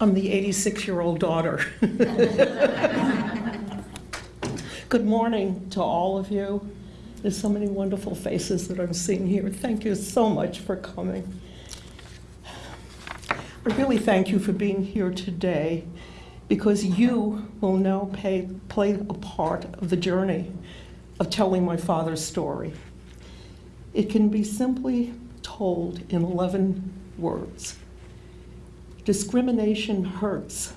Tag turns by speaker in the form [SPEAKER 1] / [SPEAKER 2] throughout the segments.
[SPEAKER 1] I'm the 86-year-old daughter. Good morning to all of you. There's so many wonderful faces that I'm seeing here. Thank you so much for coming. I really thank you for being here today because you will now pay, play a part of the journey of telling my father's story. It can be simply told in 11 words. Discrimination hurts.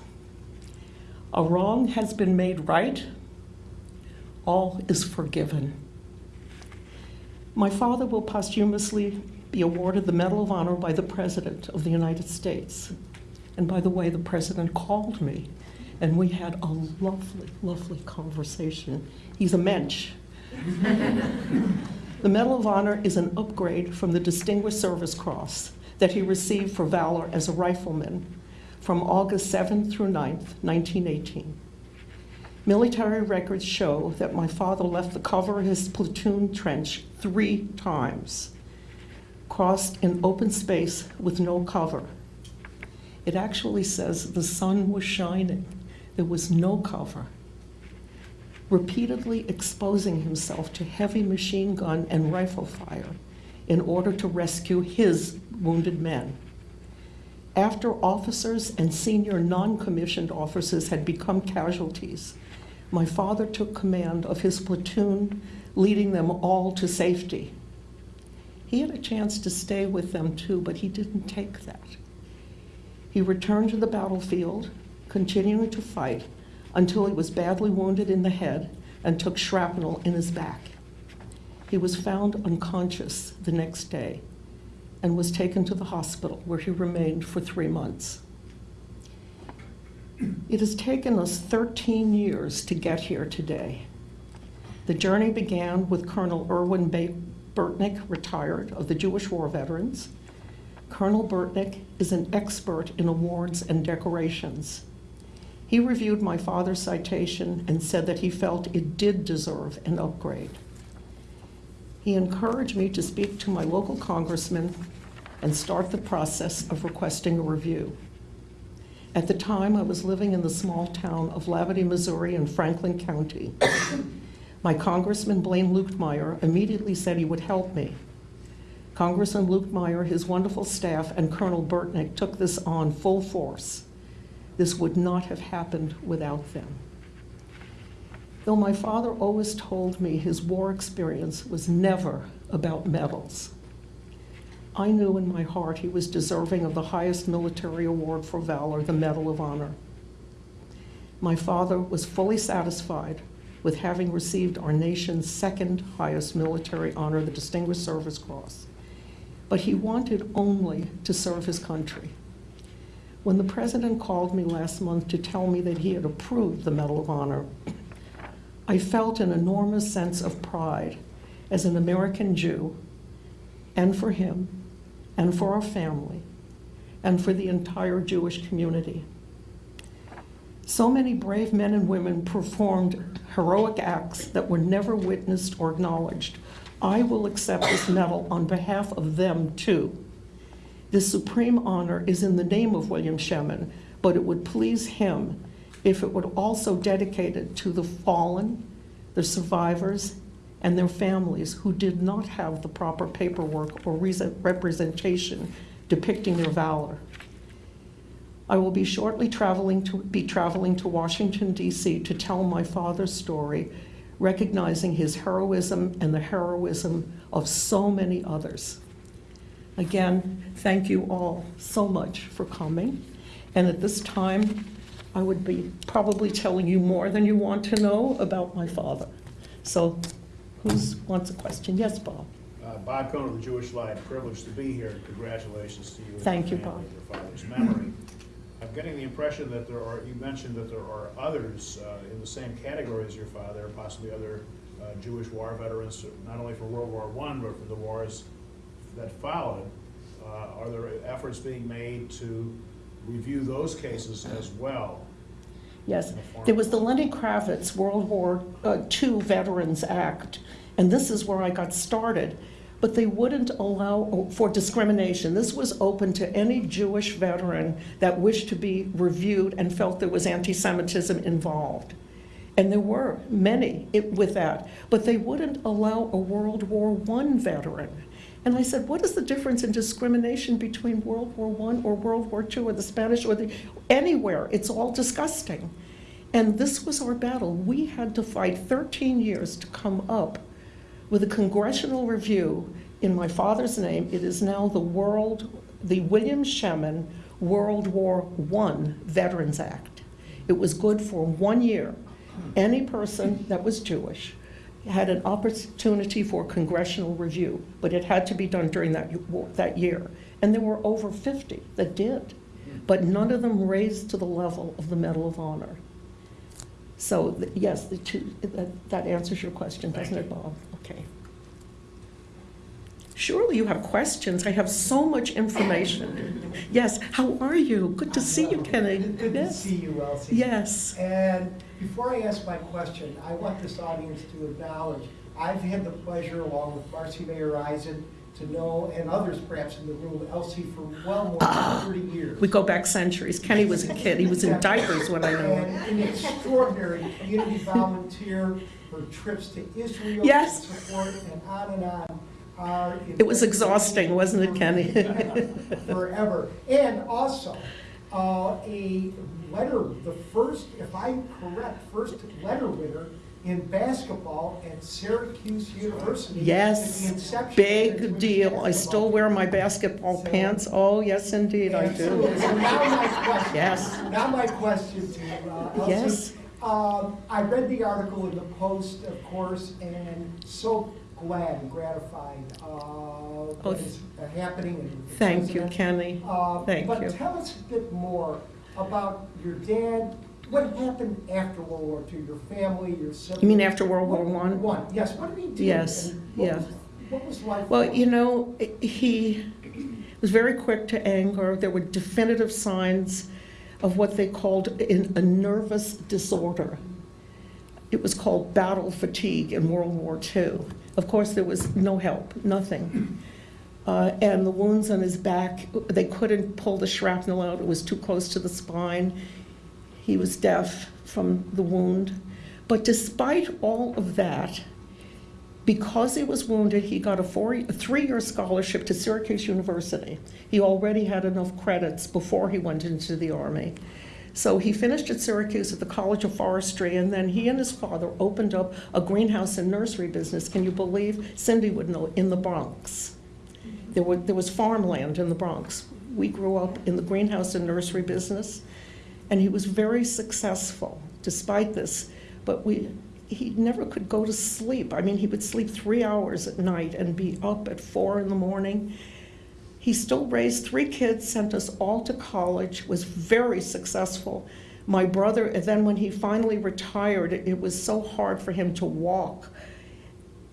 [SPEAKER 1] A wrong has been made right. All is forgiven. My father will posthumously be awarded the Medal of Honor by the President of the United States. And by the way, the President called me, and we had a lovely, lovely conversation. He's a mensch. the Medal of Honor is an upgrade from the Distinguished Service Cross that he received for valor as a rifleman from August 7th through 9th, 1918. Military records show that my father left the cover of his platoon trench three times, crossed in open space with no cover. It actually says the sun was shining. There was no cover. Repeatedly exposing himself to heavy machine gun and rifle fire in order to rescue his wounded men. After officers and senior non-commissioned officers had become casualties, my father took command of his platoon, leading them all to safety. He had a chance to stay with them too, but he didn't take that. He returned to the battlefield, continuing to fight until he was badly wounded in the head and took shrapnel in his back. He was found unconscious the next day and was taken to the hospital where he remained for three months. It has taken us 13 years to get here today. The journey began with Colonel Erwin Burtnick, retired, of the Jewish War Veterans. Colonel Burtnick is an expert in awards and decorations. He reviewed my father's citation and said that he felt it did deserve an upgrade. He encouraged me to speak to my local congressman and start the process of requesting a review. At the time, I was living in the small town of Labadie, Missouri in Franklin County. My Congressman Blaine Luetkemeyer immediately said he would help me. Congressman Luetkemeyer, his wonderful staff, and Colonel Burtnick took this on full force. This would not have happened without them. Though my father always told me his war experience was never about medals, I knew in my heart he was deserving of the highest military award for valor, the Medal of Honor. My father was fully satisfied with having received our nation's second highest military honor, the Distinguished Service Cross. But he wanted only to serve his country. When the president called me last month to tell me that he had approved the Medal of Honor, I felt an enormous sense of pride as an American Jew, and for him, and for our family, and for the entire Jewish community. So many brave men and women performed heroic acts that were never witnessed or acknowledged. I will accept this medal on behalf of them too. This supreme honor is in the name of William Shemin, but it would please him if it would also dedicate it to the fallen, the survivors, and their families who did not have the proper paperwork or representation depicting their valor. I will be shortly traveling to be traveling to Washington, D.C. to tell my father's story, recognizing his heroism and the heroism of so many others. Again, thank you all so much for coming. And at this time, I would be probably telling you more than you want to know about my father. So who wants a question? Yes, Bob.
[SPEAKER 2] Uh, Bob Cohn of the Jewish Light, privileged to be here. Congratulations to you.
[SPEAKER 1] Thank you, Bob.
[SPEAKER 2] Your father's memory. I'm getting the impression that there are, you mentioned that there are others uh, in the same category as your father, possibly other uh, Jewish war veterans, not only for World War I, but for the wars that followed. Uh, Are there efforts being made to review those cases as well?
[SPEAKER 1] Yes, there was the Lenny Kravitz World War uh, II Veterans Act, and this is where I got started. but they wouldn't allow for discrimination. This was open to any Jewish veteran that wished to be reviewed and felt there was anti-Semitism involved. And there were many with that, but they wouldn't allow a World War I veteran. And I said, what is the difference in discrimination between World War I or World War II or the Spanish or the, anywhere? It's all disgusting. And this was our battle. We had to fight 13 years to come up with a congressional review in my father's name. It is now the World, the William Shemin World War I Veterans Act. It was good for one year. Any person that was Jewish had an opportunity for congressional review, but it had to be done during that, that year. And there were over 50 that did, but none of them raised to the level of the Medal of Honor. So, yes, the two, that, that answers your question, doesn't it, Bob? Okay. Surely you have questions. I have so much information. Yes, how are you? Good to see you, Kenny.
[SPEAKER 3] Good good to see you, Elsie.
[SPEAKER 1] Yes.
[SPEAKER 3] And before I ask my question, I want this audience to acknowledge, I've had the pleasure, along with Marcy Mayer Eisen, to know, and others perhaps in the room, Elsie for well more than ah, 30 years.
[SPEAKER 1] We go back centuries. Kenny was a kid. He was in diapers when I knew him.
[SPEAKER 3] An extraordinary community volunteer for trips to Israel.
[SPEAKER 1] Yes.
[SPEAKER 3] Support and on and on. Our
[SPEAKER 1] It was exhausting, wasn't it, Kenny?
[SPEAKER 3] Forever. And also, uh, a letter, the first, if I'm correct, first letter winner in basketball at Syracuse University.
[SPEAKER 1] Yes, big deal. I still wear my
[SPEAKER 3] basketball.
[SPEAKER 1] basketball pants. Oh, yes, indeed, I do.
[SPEAKER 3] So now my question.
[SPEAKER 1] Yes.
[SPEAKER 3] Now my question to you, uh,
[SPEAKER 1] Yes.
[SPEAKER 3] Um, I read the article in the Post, of course, and so glad and gratified, uh, what is happening. and with the
[SPEAKER 1] Oh, Thank you. Kenny.
[SPEAKER 3] Uh,
[SPEAKER 1] Thank you.
[SPEAKER 3] But tell us a bit more about your dad, what happened after World War II, your family, your siblings?
[SPEAKER 1] You mean after World War One?
[SPEAKER 3] One, yes, what did he do?
[SPEAKER 1] Yes,
[SPEAKER 3] what
[SPEAKER 1] yeah.
[SPEAKER 3] was- What was life?
[SPEAKER 1] Well,
[SPEAKER 3] like?
[SPEAKER 1] you know, he was very quick to anger. There were definitive signs of what they called in a nervous disorder. It was called battle fatigue in World War II. Of course, there was no help, nothing. Uh, and the wounds on his back, they couldn't pull the shrapnel out, it was too close to the spine. He was deaf from the wound. But despite all of that, because he was wounded, he got a a three-year scholarship to Syracuse University. He already had enough credits before he went into the Army. So he finished at Syracuse at the College of Forestry, and then he and his father opened up a greenhouse and nursery business. Can you believe? Cindy would know, in the Bronx. There were, there was farmland in the Bronx. We grew up in the greenhouse and nursery business, and he was very successful despite this. But we, he never could go to sleep. I mean, he would sleep three hours at night and be up at four in the morning. He still raised three kids, sent us all to college, was very successful. My brother, and then when he finally retired, it was so hard for him to walk.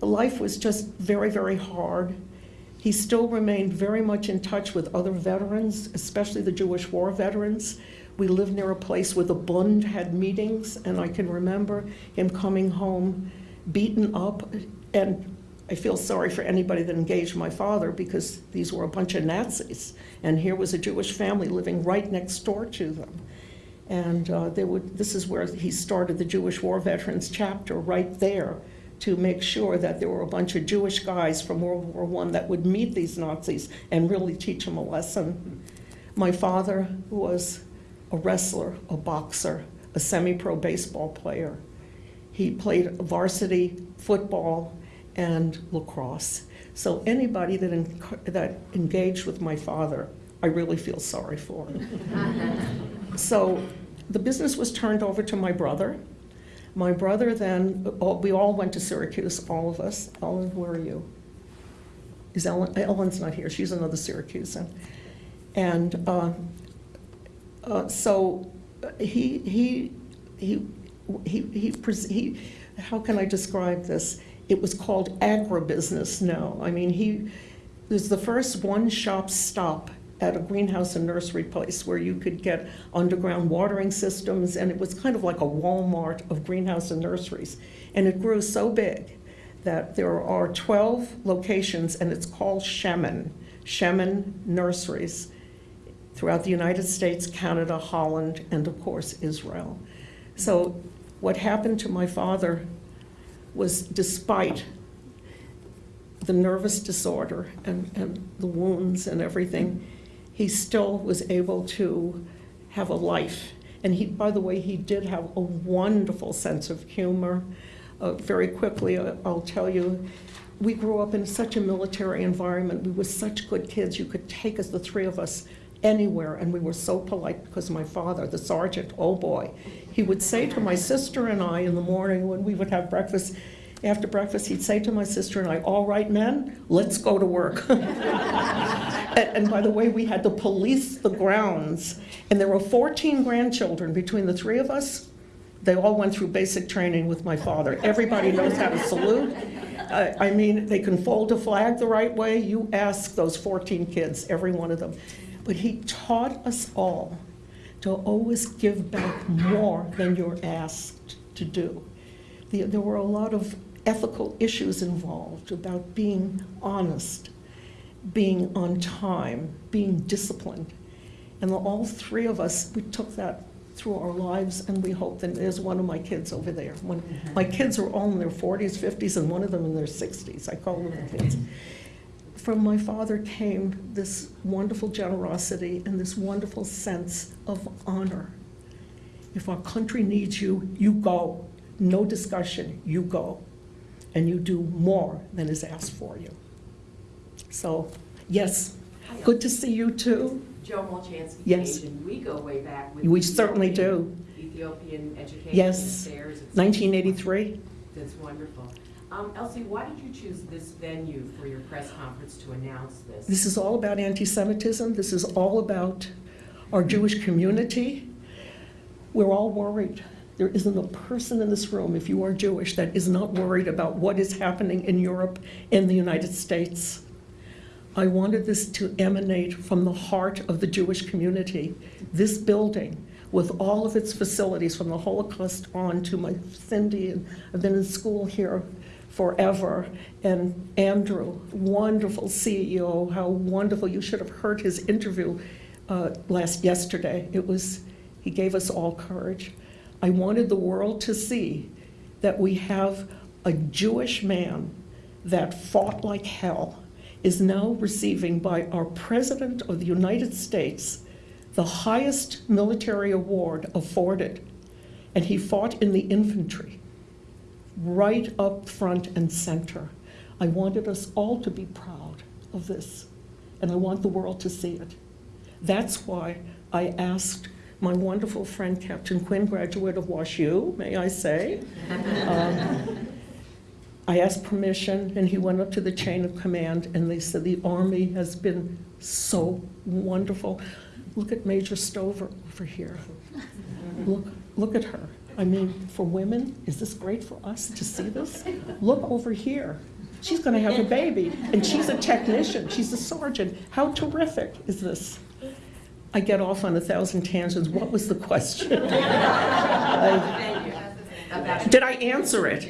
[SPEAKER 1] Life was just very, very hard. He still remained very much in touch with other veterans, especially the Jewish war veterans. We lived near a place where the Bund had meetings, and I can remember him coming home beaten up. And I feel sorry for anybody that engaged my father because these were a bunch of Nazis. And here was a Jewish family living right next door to them. And uh, they would, this is where he started the Jewish War Veterans chapter, right there, to make sure that there were a bunch of Jewish guys from World War I that would meet these Nazis and really teach them a lesson. My father was a wrestler, a boxer, a semi-pro baseball player. He played varsity football and lacrosse. So anybody that, enc- that engaged with my father, I really feel sorry for. So the business was turned over to my brother. My brother then, all- we all went to Syracuse, all of us. Ellen, where are you? Is Ellen, Ellen's not here, she's another Syracusan. And uh, uh, so uh, he, he, he, he, he, he, how can I describe this? It was called agribusiness now. I mean, he was the first one-shop stop at a greenhouse and nursery place where you could get underground watering systems, and it was kind of like a Walmart of greenhouse and nurseries. And it grew so big that there are 12 locations, and it's called Shemin, Shemin Nurseries, throughout the United States, Canada, Holland, and of course, Israel. So what happened to my father was despite the nervous disorder and, and the wounds and everything, he still was able to have a life. And he, by the way, he did have a wonderful sense of humor. Uh, very quickly, uh, I'll tell you, we grew up in such a military environment. We were such good kids. You could take us, the three of us, anywhere, and we were so polite because my father, the sergeant, oh boy, he would say to my sister and I in the morning when we would have breakfast, after breakfast, he'd say to my sister and I, all right, men, let's go to work. and, and by the way, we had to police the grounds, and there were 14 grandchildren between the three of us. They all went through basic training with my father. Everybody knows how to salute. I, I mean, they can fold a flag the right way. You ask those 14 kids, every one of them. But he taught us all to always give back more than you're asked to do. The, there were a lot of ethical issues involved about being honest, being on time, being disciplined. And all three of us, we took that through our lives, and we hope that there's one of my kids over there. When, my kids are all in their 40s, 50s, and one of them in their 60s. I call them the kids. From my father came this wonderful generosity and this wonderful sense of honor. If our country needs you, you go. No discussion, you go. And you do more than is asked for you. So, yes, good to see you too.
[SPEAKER 4] Joe Molchansky
[SPEAKER 1] Yes.
[SPEAKER 4] Asian, we go way back with.
[SPEAKER 1] We certainly do.
[SPEAKER 4] Ethiopian Education
[SPEAKER 1] Yes.
[SPEAKER 4] Affairs. It's-
[SPEAKER 1] 1983.
[SPEAKER 4] That's wonderful. Um, Elsie, why did you choose this venue for your press conference to announce this?
[SPEAKER 1] This is all about anti-Semitism. This is all about our Jewish community. We're all worried. There isn't a person in this room, if you are Jewish, that is not worried about what is happening in Europe and the United States. I wanted this to emanate from the heart of the Jewish community. This building, with all of its facilities, from the Holocaust on to my Cindy, and I've been in school here forever, and Andrew, wonderful CEO, how wonderful, you should have heard his interview uh, last, yesterday. It was, he gave us all courage. I wanted the world to see that we have a Jewish man that fought like hell is now receiving by our President of the United States the highest military award afforded. And he fought in the infantry, right up front and center. I wanted us all to be proud of this, and I want the world to see it. That's why I asked my wonderful friend Captain Quinn, graduate of WashU, may I say. Um, I asked permission, and he went up to the chain of command, and they said, the Army has been so wonderful. Look at Major Stover over here. Look, look at her. I mean, for women, is this great for us to see this? Look over here. She's going to have a baby, and she's a technician, she's a sergeant. How terrific is this? I get off on a thousand tangents. What was the question? I-
[SPEAKER 4] Thank you. About-
[SPEAKER 1] Did I answer it?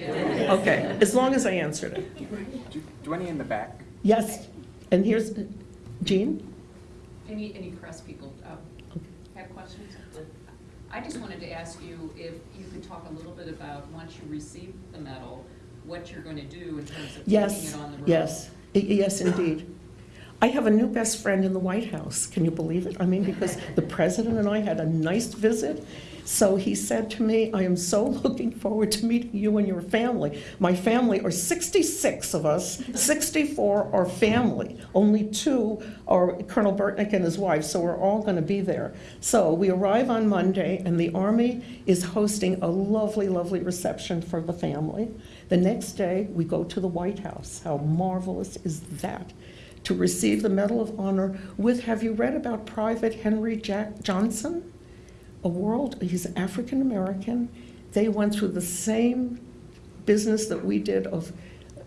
[SPEAKER 1] Okay, as long as I answered it.
[SPEAKER 5] Do do any in the back?
[SPEAKER 1] Yes, and here's, Jean?
[SPEAKER 6] Any, any press people um, have questions? I just wanted to ask you if you could talk a little bit about, once you receive the medal, what you're going to do in terms of taking
[SPEAKER 1] Yes,
[SPEAKER 6] it on the road?
[SPEAKER 1] yes, yes, indeed. I have a new best friend in the White House. Can you believe it? I mean, because the president and I had a nice visit. So he said to me, I am so looking forward to meeting you and your family. My family are 66 of us, 64 are family. Only two are Colonel Burtnick and his wife, so we're all going to be there. So we arrive on Monday, and the Army is hosting a lovely, lovely reception for the family. The next day, we go to the White House. How marvelous is that? To receive the Medal of Honor with, have you read about Private Henry Jack Johnson? A world, he's African American. They went through the same business that we did of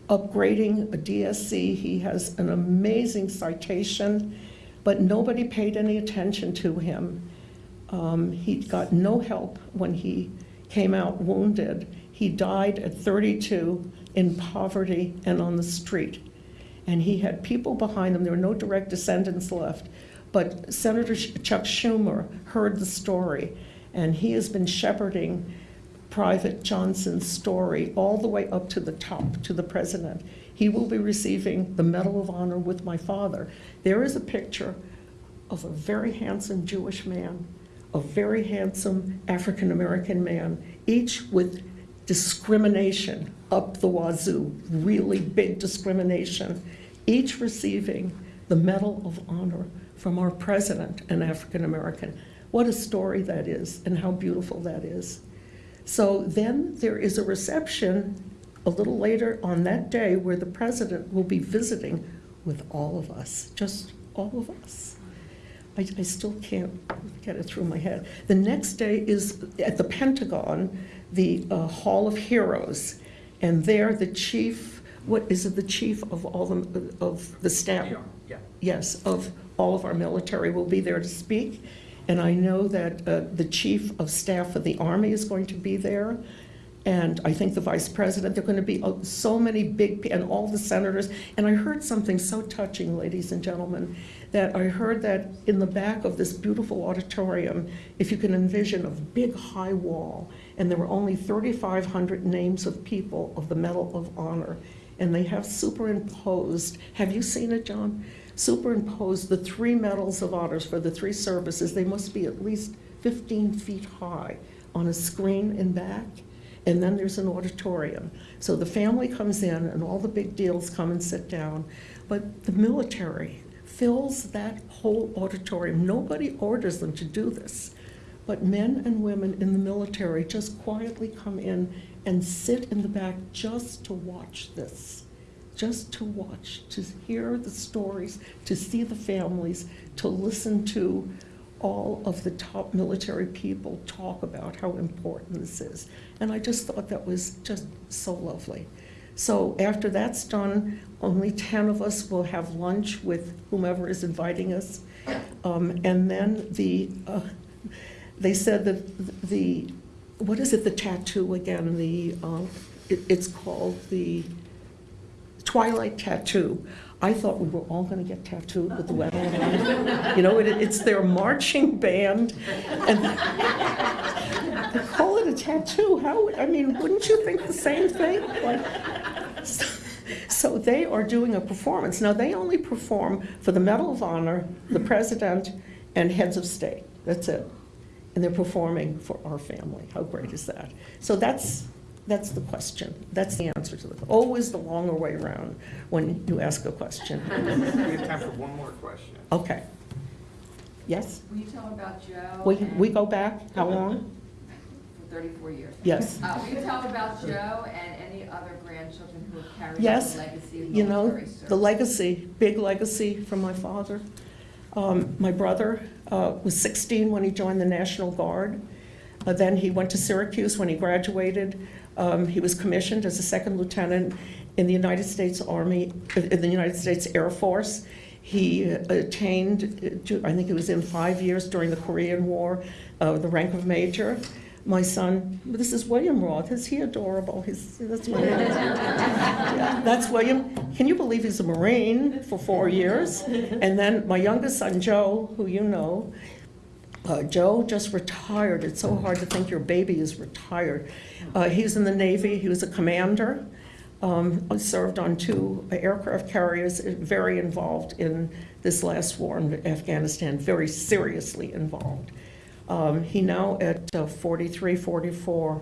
[SPEAKER 1] upgrading a DSC. He has an amazing citation, but nobody paid any attention to him. Um, he got no help when he came out wounded. He died at 32. in poverty and on the street. And he had people behind him, there were no direct descendants left. But Senator Chuck Schumer heard the story, and he has been shepherding Private Johnson's story all the way up to the top, to the president. He will be receiving the Medal of Honor with my father. There is a picture of a very handsome Jewish man, a very handsome African American man, each with discrimination up the wazoo, really big discrimination, each receiving the Medal of Honor from our president, an African American. What a story that is, and how beautiful that is. So then there is a reception a little later on that day where the president will be visiting with all of us, just all of us. I, I still can't get it through my head. The next day is at the Pentagon, the uh, Hall of Heroes, and there the chief, what is it, the chief of all the, of the staff?
[SPEAKER 5] Yeah.
[SPEAKER 1] yes, of all of our military will be there to speak. And I know that uh, the Chief of Staff of the Army is going to be there. And I think the Vice President, there are going to be uh, so many big, and all the senators. And I heard something so touching, ladies and gentlemen, that I heard that in the back of this beautiful auditorium, if you can envision a big high wall, and there were only 3,500 names of people of the Medal of Honor, and they have superimposed, have you seen it, John? Superimposed the three medals of honors for the three services. They must be at least 15 feet high on a screen in back. And then there's an auditorium. So the family comes in and all the big deals come and sit down. But the military fills that whole auditorium. Nobody orders them to do this. But men and women in the military just quietly come in and sit in the back just to watch this. Just to watch, to hear the stories, to see the families, to listen to all of the top military people talk about how important this is. And I just thought that was just so lovely. So after that's done, only 10 of us will have lunch with whomever is inviting us. Um, and then the, uh, they said that the, what is it, the tattoo again? The, uh, it, it's called the Twilight Tattoo. I thought we were all going to get tattooed with the Honor. You know, it, it's their marching band, and they call it a tattoo. How? I mean, wouldn't you think the same thing? Like, so, so they are doing a performance. Now they only perform for the Medal of Honor, the president, and heads of state. That's it. And they're performing for our family. How great is that? So that's that's the question. That's the answer to the always the longer way around when you ask a question.
[SPEAKER 5] We have time for one more question.
[SPEAKER 1] Okay. Yes?
[SPEAKER 7] Will you tell about Joe?
[SPEAKER 1] We,
[SPEAKER 7] and-
[SPEAKER 1] we go back, how long?
[SPEAKER 7] For thirty-four years.
[SPEAKER 1] Yes.
[SPEAKER 7] Uh, will you tell about Joe and any other grandchildren who have carried on
[SPEAKER 1] Yes.
[SPEAKER 7] the legacy of
[SPEAKER 1] You know,
[SPEAKER 7] service?
[SPEAKER 1] the legacy, big legacy from my father. Um, My brother uh, was 16 when he joined the National Guard. Uh, Then he went to Syracuse when he graduated. Um, He was commissioned as a second lieutenant in the United States Army, in the United States Air Force. He attained, to- I think it was in five years during the Korean War, uh, the rank of major. My son, this is William Roth, is he adorable? He's, that's. Yeah, That's William. Can you believe he's a Marine for four years? And then my youngest son, Joe, who you know, uh, Joe just retired. It's so hard to think your baby is retired. Uh, He's in the Navy, he was a commander, um, served on two aircraft carriers, uh, very involved in this last war in Afghanistan, very seriously involved. Um, He now, at uh, 43, 44,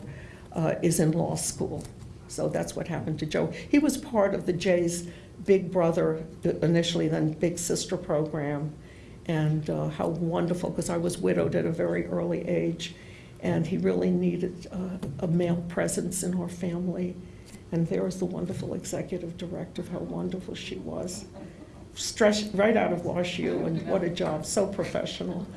[SPEAKER 1] uh, is in law school. So that's what happened to Joe. He was part of the J's Big Brother, initially, then Big Sister program. And uh, how wonderful, because I was widowed at a very early age, and he really needed uh, a male presence in our family. And there was the wonderful executive director, how wonderful she was. Stressed right out of Wash U, and what a job, so professional.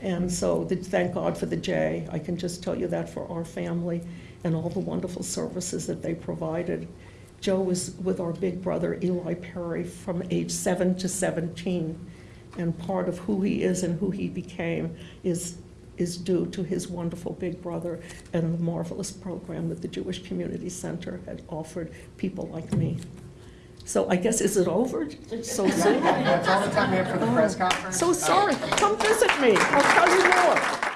[SPEAKER 1] And so, the- thank God for the J. I can just tell you that for our family and all the wonderful services that they provided. Joe was with our big brother Eli Perry from age seven to 17. And part of who he is and who he became is is due to his wonderful big brother and the marvelous program that the Jewish Community Center had offered people like me. So I guess, is it over so soon?
[SPEAKER 5] That's all the time we have for the press oh. conference.
[SPEAKER 1] So sorry, come visit me, I'll tell you more.